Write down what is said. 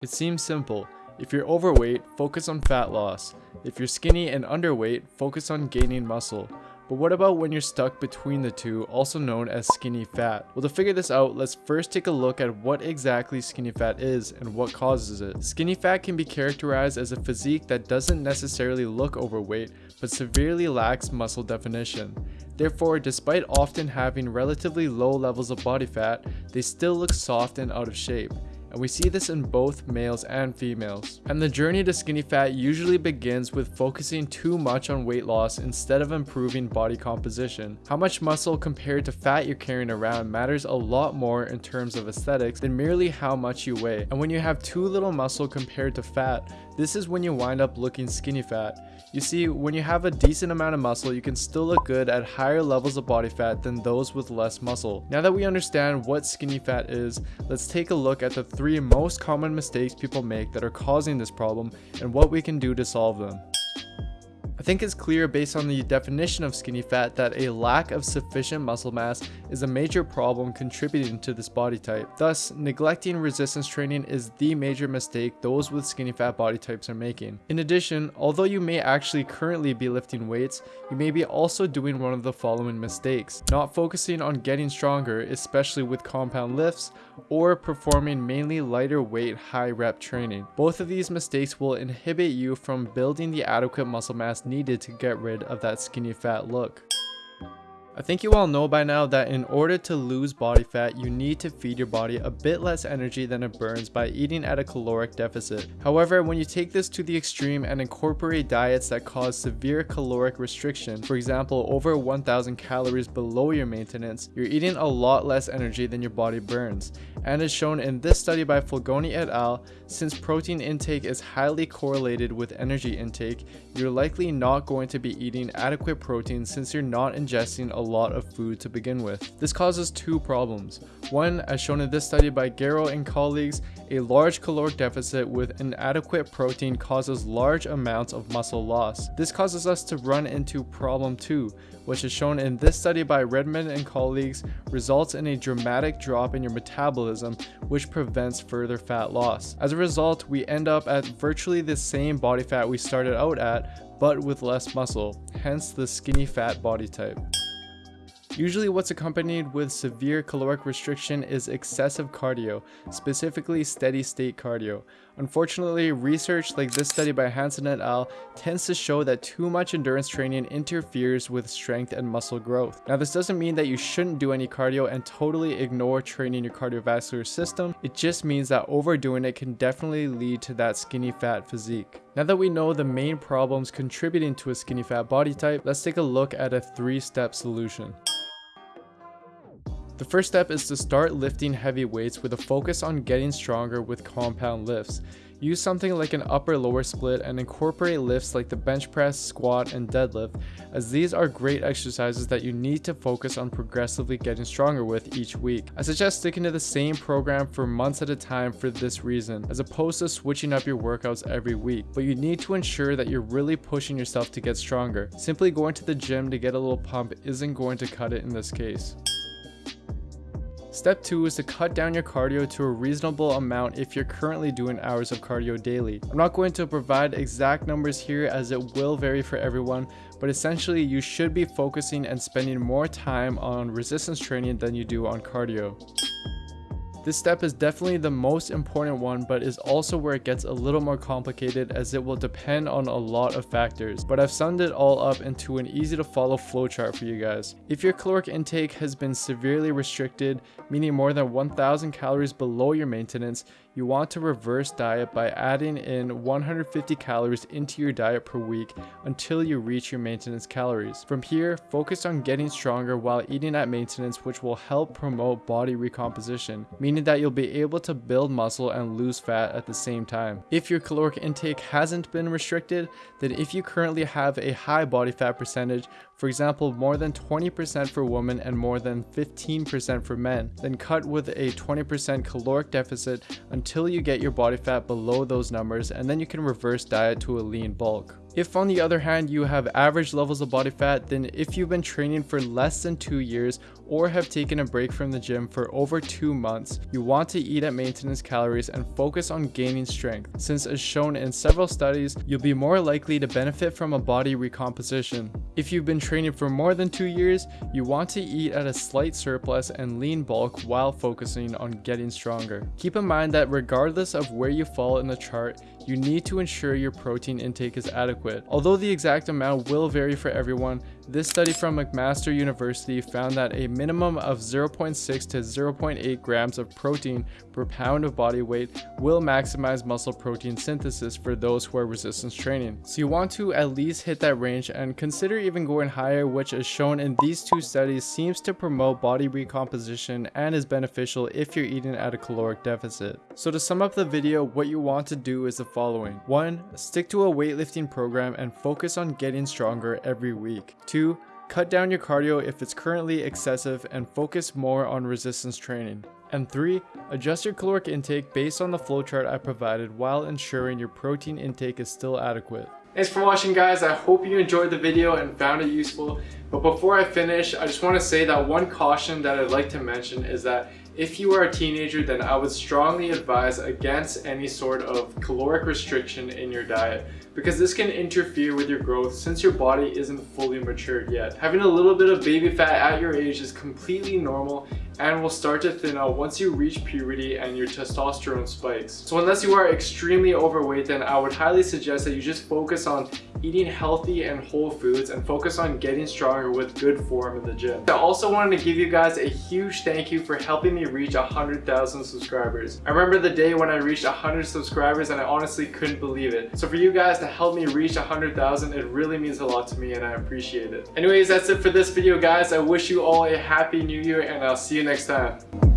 It seems simple. If you're overweight, focus on fat loss. If you're skinny and underweight, focus on gaining muscle. But what about when you're stuck between the two, also known as skinny fat? Well, to figure this out, let's first take a look at what exactly skinny fat is and what causes it. Skinny fat can be characterized as a physique that doesn't necessarily look overweight, but severely lacks muscle definition. Therefore, despite often having relatively low levels of body fat, they still look soft and out of shape and we see this in both males and females. And the journey to skinny fat usually begins with focusing too much on weight loss instead of improving body composition. How much muscle compared to fat you're carrying around matters a lot more in terms of aesthetics than merely how much you weigh. And when you have too little muscle compared to fat, this is when you wind up looking skinny fat. You see, when you have a decent amount of muscle, you can still look good at higher levels of body fat than those with less muscle. Now that we understand what skinny fat is, let's take a look at the three most common mistakes people make that are causing this problem and what we can do to solve them. I think it's clear based on the definition of skinny fat that a lack of sufficient muscle mass is a major problem contributing to this body type. Thus, neglecting resistance training is the major mistake those with skinny fat body types are making. In addition, although you may actually currently be lifting weights, you may be also doing one of the following mistakes. Not focusing on getting stronger, especially with compound lifts, or performing mainly lighter weight high rep training. Both of these mistakes will inhibit you from building the adequate muscle mass needed to get rid of that skinny fat look. I think you all know by now that in order to lose body fat, you need to feed your body a bit less energy than it burns by eating at a caloric deficit. However, when you take this to the extreme and incorporate diets that cause severe caloric restriction, for example over 1000 calories below your maintenance, you're eating a lot less energy than your body burns. And as shown in this study by Fulgoni et al, since protein intake is highly correlated with energy intake, you're likely not going to be eating adequate protein since you're not ingesting a lot of food to begin with. This causes two problems. One, as shown in this study by Garrow and colleagues, a large caloric deficit with inadequate protein causes large amounts of muscle loss. This causes us to run into problem 2, which is shown in this study by Redmond and colleagues, results in a dramatic drop in your metabolism which prevents further fat loss. As a result, we end up at virtually the same body fat we started out at, but with less muscle, hence the skinny fat body type. Usually what's accompanied with severe caloric restriction is excessive cardio, specifically steady state cardio. Unfortunately, research like this study by Hansen et al. tends to show that too much endurance training interferes with strength and muscle growth. Now this doesn't mean that you shouldn't do any cardio and totally ignore training your cardiovascular system, it just means that overdoing it can definitely lead to that skinny fat physique. Now that we know the main problems contributing to a skinny fat body type, let's take a look at a three-step solution. The first step is to start lifting heavy weights with a focus on getting stronger with compound lifts. Use something like an upper lower split and incorporate lifts like the bench press, squat, and deadlift as these are great exercises that you need to focus on progressively getting stronger with each week. I suggest sticking to the same program for months at a time for this reason as opposed to switching up your workouts every week. But you need to ensure that you're really pushing yourself to get stronger. Simply going to the gym to get a little pump isn't going to cut it in this case. Step 2 is to cut down your cardio to a reasonable amount if you're currently doing hours of cardio daily. I'm not going to provide exact numbers here as it will vary for everyone, but essentially you should be focusing and spending more time on resistance training than you do on cardio. This step is definitely the most important one but is also where it gets a little more complicated as it will depend on a lot of factors. But I've summed it all up into an easy to follow flowchart for you guys. If your caloric intake has been severely restricted, meaning more than 1000 calories below your maintenance, you want to reverse diet by adding in 150 calories into your diet per week until you reach your maintenance calories. From here, focus on getting stronger while eating at maintenance which will help promote body recomposition, meaning that you'll be able to build muscle and lose fat at the same time. If your caloric intake hasn't been restricted, then if you currently have a high body fat percentage, for example more than 20% for women and more than 15% for men, then cut with a 20% caloric deficit until you get your body fat below those numbers and then you can reverse diet to a lean bulk. If on the other hand you have average levels of body fat, then if you've been training for less than 2 years or have taken a break from the gym for over 2 months, you want to eat at maintenance calories and focus on gaining strength, since as shown in several studies, you'll be more likely to benefit from a body recomposition. If you've been training for more than 2 years, you want to eat at a slight surplus and lean bulk while focusing on getting stronger. Keep in mind that regardless of where you fall in the chart, you need to ensure your protein intake is adequate. Although the exact amount will vary for everyone, this study from McMaster University found that a minimum of 0.6 to 0.8 grams of protein per pound of body weight will maximize muscle protein synthesis for those who are resistance training. So you want to at least hit that range and consider even going higher which as shown in these two studies seems to promote body recomposition and is beneficial if you're eating at a caloric deficit. So to sum up the video, what you want to do is the following. 1. Stick to a weightlifting program and focus on getting stronger every week. 2. 2. Cut down your cardio if it's currently excessive and focus more on resistance training. And 3. Adjust your caloric intake based on the flowchart I provided while ensuring your protein intake is still adequate. Thanks for watching guys, I hope you enjoyed the video and found it useful. But before I finish, I just want to say that one caution that I'd like to mention is that if you are a teenager, then I would strongly advise against any sort of caloric restriction in your diet because this can interfere with your growth since your body isn't fully matured yet. Having a little bit of baby fat at your age is completely normal and will start to thin out once you reach puberty and your testosterone spikes. So unless you are extremely overweight, then I would highly suggest that you just focus on eating healthy and whole foods and focus on getting stronger with good form in the gym. I also wanted to give you guys a huge thank you for helping me reach 100,000 subscribers. I remember the day when I reached 100 subscribers and I honestly couldn't believe it. So for you guys to help me reach 100,000, it really means a lot to me and I appreciate it. Anyways, that's it for this video guys. I wish you all a happy new year and I'll see you next time.